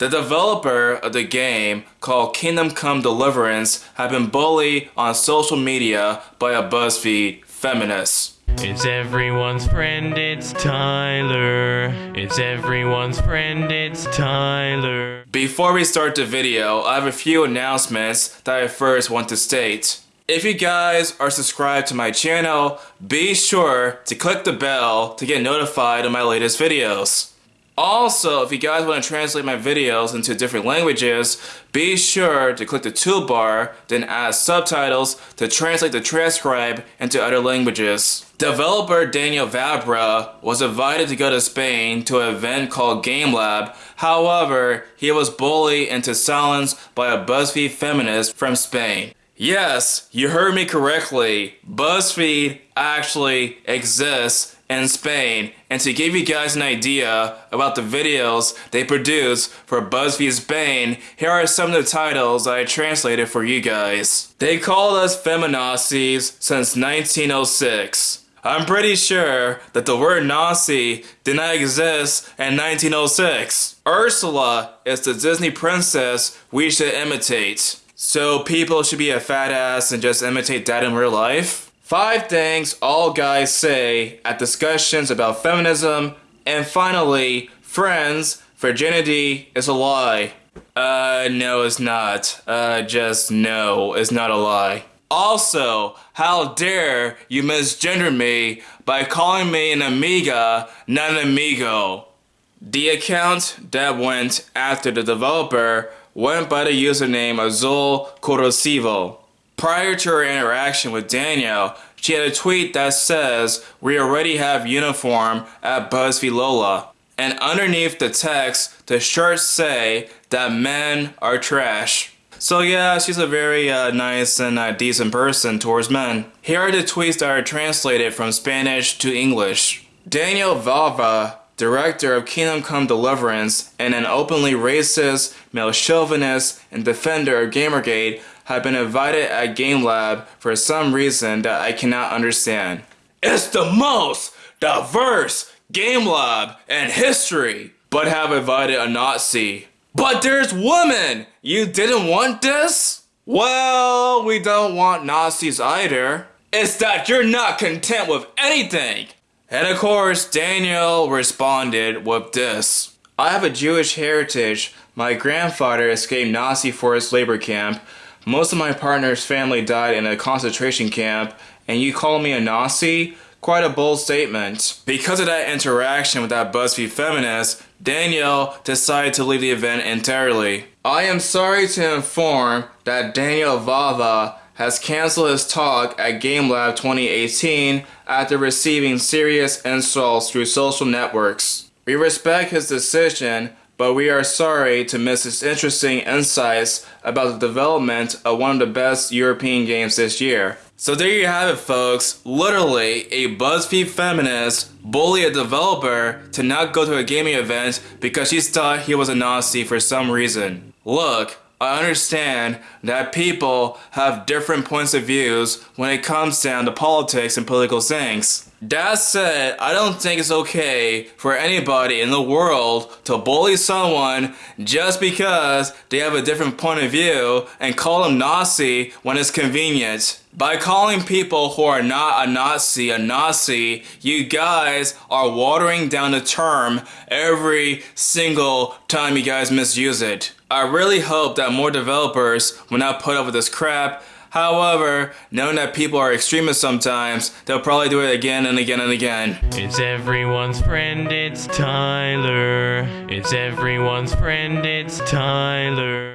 The developer of the game called Kingdom Come Deliverance had been bullied on social media by a BuzzFeed feminist. It's everyone's friend, it's Tyler. It's everyone's friend, it's Tyler. Before we start the video, I have a few announcements that I first want to state. If you guys are subscribed to my channel, be sure to click the bell to get notified of my latest videos. Also, if you guys want to translate my videos into different languages, be sure to click the toolbar, then add subtitles to translate the transcribe into other languages. Developer Daniel Vavra was invited to go to Spain to an event called Game Lab. However, he was bullied into silence by a BuzzFeed feminist from Spain. Yes, you heard me correctly. BuzzFeed actually exists in Spain. And to give you guys an idea about the videos they produce for BuzzFeed Spain, here are some of the titles I translated for you guys. They called us feminazis since 1906. I'm pretty sure that the word Nazi did not exist in 1906. Ursula is the Disney princess we should imitate. So people should be a fat ass and just imitate that in real life? Five things all guys say at discussions about feminism. And finally, friends, virginity is a lie. Uh, no it's not. Uh, just no, it's not a lie. Also, how dare you misgender me by calling me an amiga, not an amigo. The account that went after the developer went by the username Azul Corrosivo. Prior to her interaction with Danielle, she had a tweet that says, We already have uniform at BuzzFeed Lola. And underneath the text, the shirts say that men are trash. So yeah, she's a very uh, nice and uh, decent person towards men. Here are the tweets that are translated from Spanish to English. Daniel Vavra director of Kingdom Come Deliverance and an openly racist, male chauvinist, and defender of Gamergate have been invited at Game Lab for some reason that I cannot understand. It's the most diverse Game Lab in history, but have invited a Nazi. But there's women! You didn't want this? Well, we don't want Nazis either. It's that you're not content with anything. And of course, Daniel responded with this. I have a Jewish heritage. My grandfather escaped Nazi forced labor camp. Most of my partner's family died in a concentration camp. And you call me a Nazi? Quite a bold statement. Because of that interaction with that BuzzFeed feminist, Danielle decided to leave the event entirely. I am sorry to inform that Daniel Vavra has canceled his talk at GameLab 2018 after receiving serious insults through social networks. We respect his decision, but we are sorry to miss his interesting insights about the development of one of the best European games this year. So there you have it folks, literally a BuzzFeed feminist bully a developer to not go to a gaming event because she thought he was a Nazi for some reason. Look, I understand that people have different points of views when it comes down to politics and political things. That said, I don't think it's okay for anybody in the world to bully someone just because they have a different point of view and call them Nazi when it's convenient. By calling people who are not a Nazi a Nazi, you guys are watering down the term every single time you guys misuse it. I really hope that more developers will not put up with this crap. However, knowing that people are extremists sometimes, they'll probably do it again and again and again. It's everyone's friend, it's Tyler. It's everyone's friend, it's Tyler.